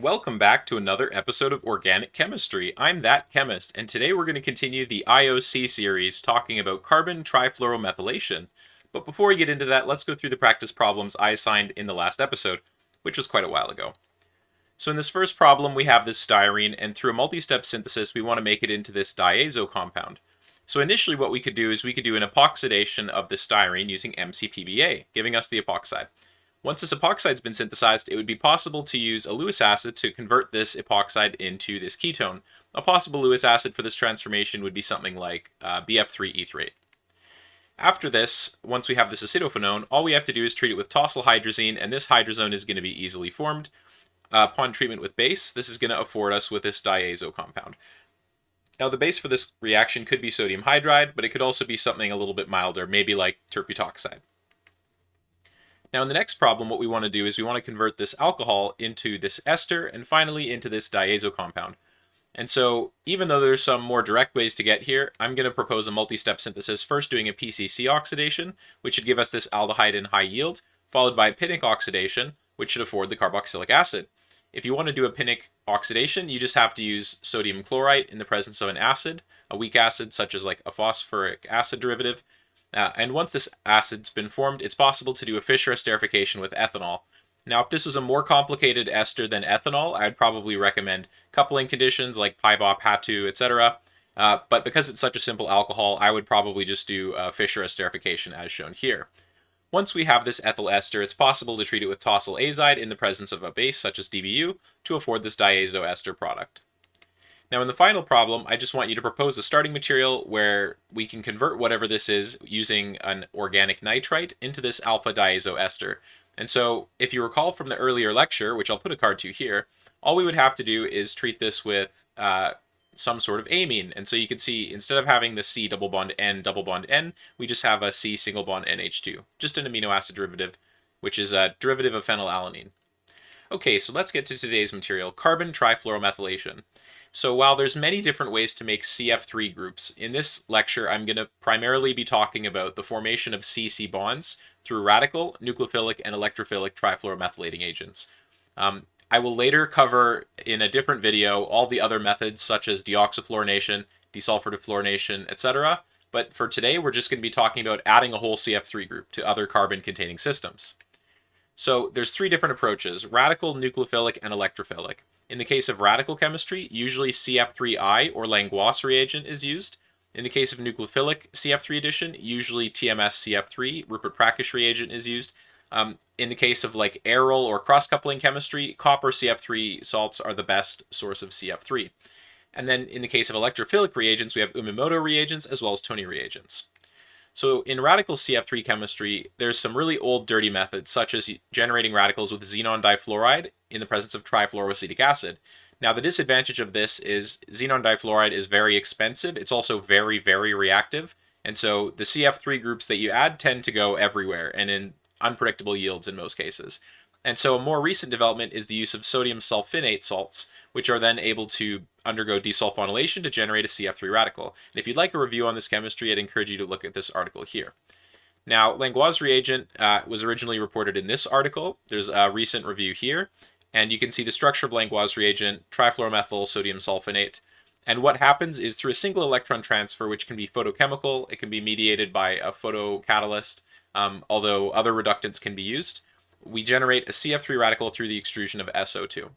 Welcome back to another episode of Organic Chemistry. I'm That Chemist, and today we're going to continue the IOC series talking about carbon trifluoromethylation. But before we get into that, let's go through the practice problems I assigned in the last episode, which was quite a while ago. So in this first problem, we have this styrene, and through a multi-step synthesis, we want to make it into this diazo compound. So initially what we could do is we could do an epoxidation of the styrene using MCPBA, giving us the epoxide. Once this epoxide's been synthesized, it would be possible to use a Lewis acid to convert this epoxide into this ketone. A possible Lewis acid for this transformation would be something like uh, BF3 etherate. After this, once we have this acetophenone, all we have to do is treat it with tosyl hydrazine, and this hydrazone is going to be easily formed. Uh, upon treatment with base, this is going to afford us with this diazo compound. Now, the base for this reaction could be sodium hydride, but it could also be something a little bit milder, maybe like tert-butoxide. Now in the next problem, what we want to do is we want to convert this alcohol into this ester and finally into this diazo compound. And so even though there's some more direct ways to get here, I'm going to propose a multi-step synthesis, first doing a PCC oxidation, which should give us this aldehyde in high yield, followed by a Pinnick oxidation, which should afford the carboxylic acid. If you want to do a Pinnick oxidation, you just have to use sodium chlorite in the presence of an acid, a weak acid such as like a phosphoric acid derivative, uh, and once this acid's been formed, it's possible to do a Fischer esterification with ethanol. Now, if this was a more complicated ester than ethanol, I'd probably recommend coupling conditions like PyBOP, HATU, etc. Uh, but because it's such a simple alcohol, I would probably just do a Fischer esterification as shown here. Once we have this ethyl ester, it's possible to treat it with tosyl azide in the presence of a base such as DBU to afford this diazo ester product. Now in the final problem, I just want you to propose a starting material where we can convert whatever this is using an organic nitrite into this alpha diazo ester. And so if you recall from the earlier lecture, which I'll put a card to here, all we would have to do is treat this with uh, some sort of amine. And so you can see instead of having the C double bond N double bond N, we just have a C single bond NH2, just an amino acid derivative, which is a derivative of phenylalanine. Okay, so let's get to today's material, carbon trifluoromethylation. So while there's many different ways to make CF3 groups, in this lecture I'm going to primarily be talking about the formation of CC bonds through radical, nucleophilic, and electrophilic trifluoromethylating agents. Um, I will later cover in a different video all the other methods such as deoxyfluorination, desulfur defluorination, etc. But for today, we're just going to be talking about adding a whole CF3 group to other carbon-containing systems. So there's three different approaches, radical, nucleophilic, and electrophilic. In the case of radical chemistry, usually CF3I or Langlois reagent is used. In the case of nucleophilic CF3 addition, usually TMS CF3, Ruppert Prakash reagent is used. Um, in the case of like aryl or cross-coupling chemistry, copper CF3 salts are the best source of CF3. And then in the case of electrophilic reagents, we have Umemoto reagents as well as Togni reagents. So in radical CF3 chemistry, there's some really old dirty methods, such as generating radicals with xenon difluoride in the presence of trifluoroacetic acid. Now the disadvantage of this is xenon difluoride is very expensive. It's also very, very reactive. And so the CF3 groups that you add tend to go everywhere and in unpredictable yields in most cases. And so a more recent development is the use of sodium sulfinate salts, which are then able to undergo desulfonylation to generate a CF3 radical. And if you'd like a review on this chemistry, I'd encourage you to look at this article here. Now, Langlois reagent uh, was originally reported in this article. There's a recent review here, and you can see the structure of Langlois reagent, trifluoromethyl sodium sulfonate. And what happens is through a single electron transfer, which can be photochemical, it can be mediated by a photocatalyst, um, although other reductants can be used, we generate a CF3 radical through the extrusion of SO2.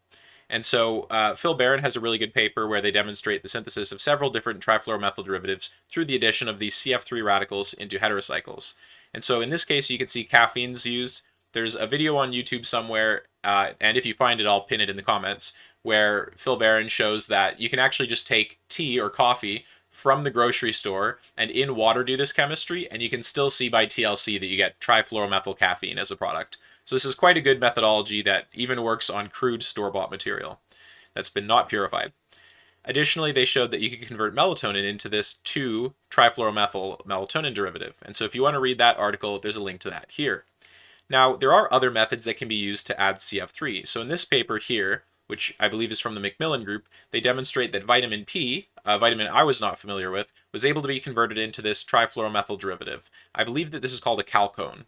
And so uh, Phil Baran has a really good paper where they demonstrate the synthesis of several different trifluoromethyl derivatives through the addition of these CF3 radicals into heterocycles. And so in this case, you can see caffeine's used. There's a video on YouTube somewhere, uh, and if you find it, I'll pin it in the comments, where Phil Baran shows that you can actually just take tea or coffee from the grocery store and in water do this chemistry, and you can still see by TLC that you get trifluoromethyl caffeine as a product. So this is quite a good methodology that even works on crude store-bought material that's been not purified. Additionally, they showed that you could convert melatonin into this 2-trifluoromethyl melatonin derivative. And so if you want to read that article, there's a link to that here. Now, there are other methods that can be used to add CF3. So in this paper here, which I believe is from the MacMillan group, they demonstrate that vitamin P, a vitamin I was not familiar with, was able to be converted into this trifluoromethyl derivative. I believe that this is called a chalcone.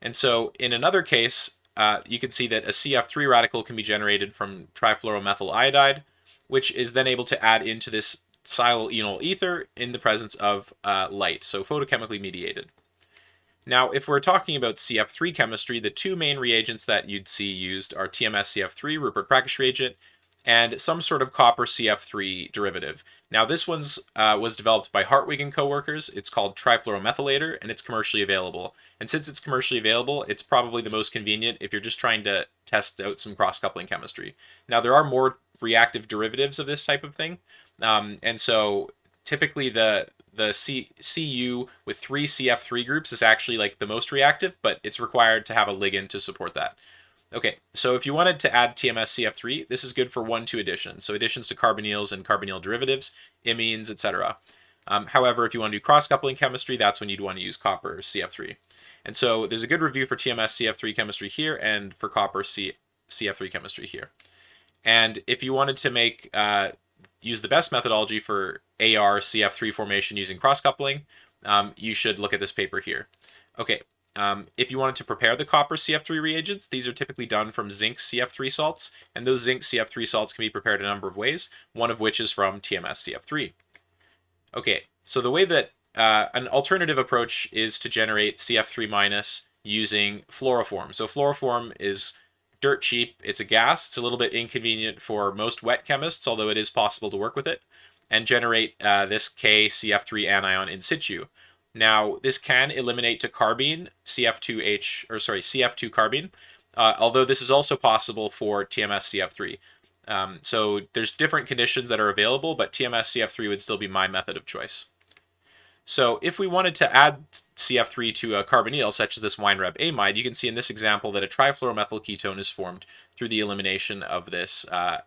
And so in another case, uh, you can see that a CF3 radical can be generated from trifluoromethyl iodide, which is then able to add into this silyl enol ether in the presence of uh, light, so photochemically mediated. Now, if we're talking about CF3 chemistry, the two main reagents that you'd see used are TMS CF3, Ruppert-Prakash reagent, and some sort of copper CF3 derivative. Now, this one's uh, was developed by Hartwig and co-workers. It's called trifluoromethylator, and it's commercially available. And since it's commercially available, it's probably the most convenient if you're just trying to test out some cross-coupling chemistry. Now, there are more reactive derivatives of this type of thing, um, and so typically the the C, CU with three CF3 groups is actually like the most reactive, but it's required to have a ligand to support that. Okay, so if you wanted to add TMS CF3, this is good for 1-2 additions, so additions to carbonyls and carbonyl derivatives, imines, etc. Um, however, if you want to do cross-coupling chemistry, that's when you'd want to use copper CF3. And so there's a good review for TMS CF3 chemistry here and for copper C CF3 chemistry here. And if you wanted to make uh, use the best methodology for AR CF3 formation using cross-coupling, um, you should look at this paper here. Okay, um, if you wanted to prepare the copper CF3 reagents, these are typically done from zinc CF3 salts, and those zinc CF3 salts can be prepared a number of ways, one of which is from TMS CF3. Okay, so the way that uh, an alternative approach is to generate CF3 minus using fluoroform. So fluoroform is dirt cheap. It's a gas. It's a little bit inconvenient for most wet chemists, although it is possible to work with it, and generate uh, this KCF3 anion in situ. Now, this can eliminate to carbene, CF2H, or sorry, CF2 carbene, uh, although this is also possible for TMS CF3. Um, so there's different conditions that are available, but TMS CF3 would still be my method of choice. So if we wanted to add CF3 to a carbonyl, such as this Weinreb amide, you can see in this example that a trifluoromethyl ketone is formed through the elimination of this uh,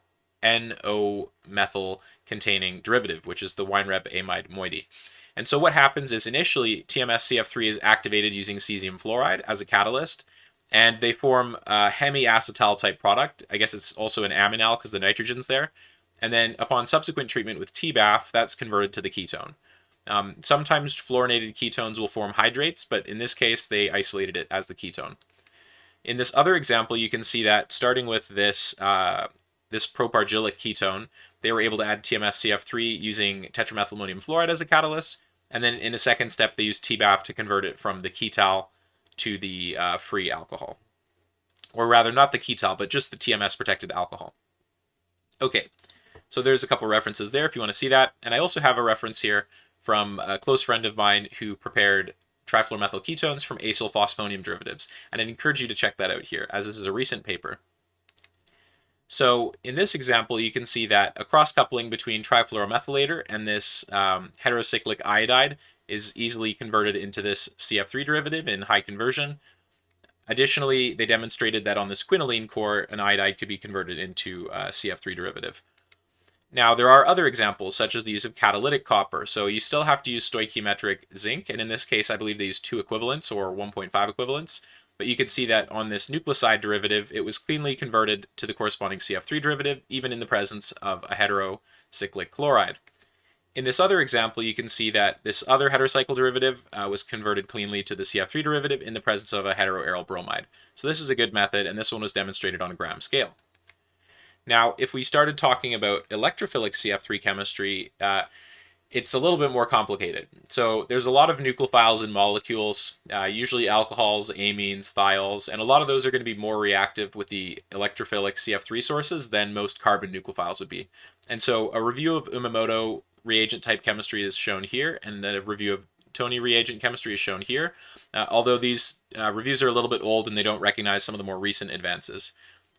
NO-methyl containing derivative, which is the Weinreb amide moiety. And so what happens is initially TMS-CF3 is activated using cesium fluoride as a catalyst, and they form a hemiacetal type product. I guess it's also an aminal because the nitrogen's there. And then upon subsequent treatment with TBAF, that's converted to the ketone. Um, sometimes fluorinated ketones will form hydrates, but in this case, they isolated it as the ketone. In this other example, you can see that starting with this, uh, this propargylic ketone, they were able to add TMS-CF3 using tetramethylammonium fluoride as a catalyst, and then in a second step, they used TBAF to convert it from the ketal to the uh, free alcohol. Or rather, not the ketal, but just the TMS-protected alcohol. Okay, so there's a couple references there if you want to see that. And I also have a reference here from a close friend of mine who prepared trifluoromethyl ketones from acyl phosphonium derivatives. And I'd encourage you to check that out here, as this is a recent paper. So in this example, you can see that a cross-coupling between trifluoromethylator and this um, heterocyclic iodide is easily converted into this CF3 derivative in high conversion. Additionally, they demonstrated that on this quinoline core, an iodide could be converted into a CF3 derivative. Now, there are other examples, such as the use of catalytic copper. So you still have to use stoichiometric zinc, and in this case, I believe they use two equivalents or 1.5 equivalents. But you can see that on this nucleoside derivative, it was cleanly converted to the corresponding CF3 derivative, even in the presence of a heterocyclic chloride. In this other example, you can see that this other heterocycle derivative uh, was converted cleanly to the CF3 derivative in the presence of a heteroaryl bromide. So this is a good method, and this one was demonstrated on a gram scale. Now, if we started talking about electrophilic CF3 chemistry, uh, it's a little bit more complicated. So there's a lot of nucleophiles in molecules, uh, usually alcohols, amines, thiols, and a lot of those are going to be more reactive with the electrophilic CF3 sources than most carbon nucleophiles would be. And so a review of Umemoto reagent type chemistry is shown here, and then a review of Togni reagent chemistry is shown here, uh, although these uh, reviews are a little bit old and they don't recognize some of the more recent advances.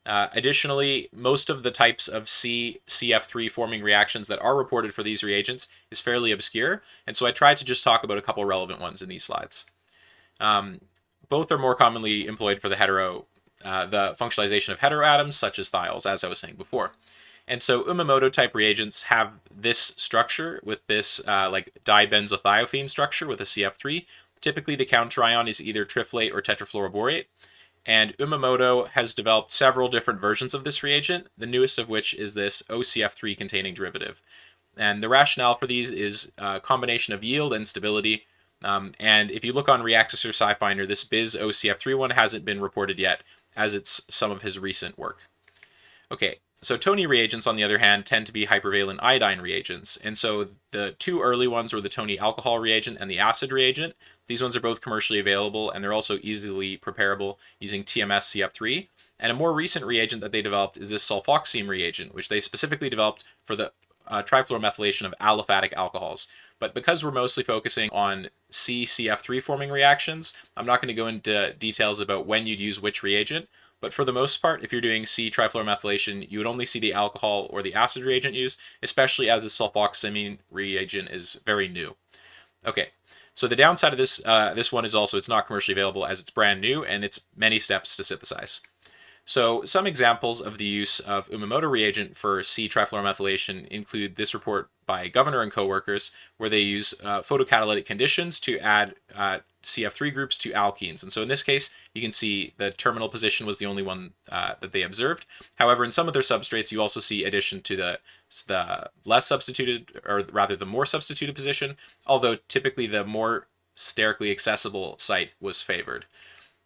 Uh, additionally, most of the types of C CF3 forming reactions that are reported for these reagents is fairly obscure, and so I tried to just talk about a couple relevant ones in these slides. Um, both are more commonly employed for the hetero, uh, the functionalization of heteroatoms, such as thiols, as I was saying before. And so Umemoto type reagents have this structure with this uh, like dibenzothiophenone structure with a CF3. Typically the counterion is either triflate or tetrafluoroborate. And Umemoto has developed several different versions of this reagent, the newest of which is this OCF3 containing derivative. And the rationale for these is a combination of yield and stability. Um, and if you look on Reaxys or SciFinder, this BIS OCF3 one hasn't been reported yet. as it's some of his recent work. Okay, so Togni reagents, on the other hand, tend to be hypervalent iodine reagents. And so the two early ones were the Togni alcohol reagent and the acid reagent. These ones are both commercially available and they're also easily preparable using TMS CF3. And a more recent reagent that they developed is this sulfoximine reagent, which they specifically developed for the uh, trifluoromethylation of aliphatic alcohols. But because we're mostly focusing on C-CF3 forming reactions, I'm not going to go into details about when you'd use which reagent, but for the most part, if you're doing C-trifluoromethylation, you would only see the alcohol or the acid reagent used, especially as the sulfoximine reagent is very new. Okay, so the downside of this uh, this one is also it's not commercially available as it's brand new and it's many steps to synthesize. So some examples of the use of Umemoto reagent for C-trifluoromethylation include this report by Gouverneur and co-workers, where they use uh, photocatalytic conditions to add uh, CF3 groups to alkenes. And so in this case, you can see the terminal position was the only one uh, that they observed. However, in some of their substrates, you also see addition to the, the less substituted, or rather the more substituted position, although typically the more sterically accessible site was favored.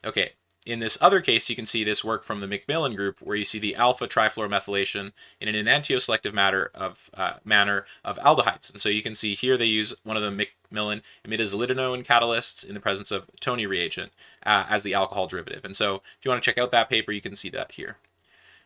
Okay, in this other case, you can see this work from the MacMillan group, where you see the alpha trifluoromethylation in an enantioselective matter of uh, manner of aldehydes. And so you can see here they use one of the MacMillan imidazolidinone catalysts in the presence of Togni reagent uh, as the alcohol derivative. And so if you want to check out that paper, you can see that here.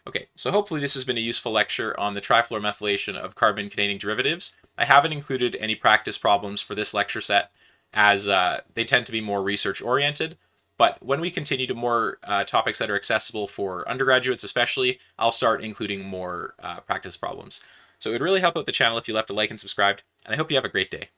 Okay, so hopefully this has been a useful lecture on the trifluoromethylation of carbon-containing derivatives. I haven't included any practice problems for this lecture set as uh, they tend to be more research-oriented, but when we continue to more uh, topics that are accessible for undergraduates especially, I'll start including more uh, practice problems. So it would really help out the channel if you left a like and subscribed, and I hope you have a great day.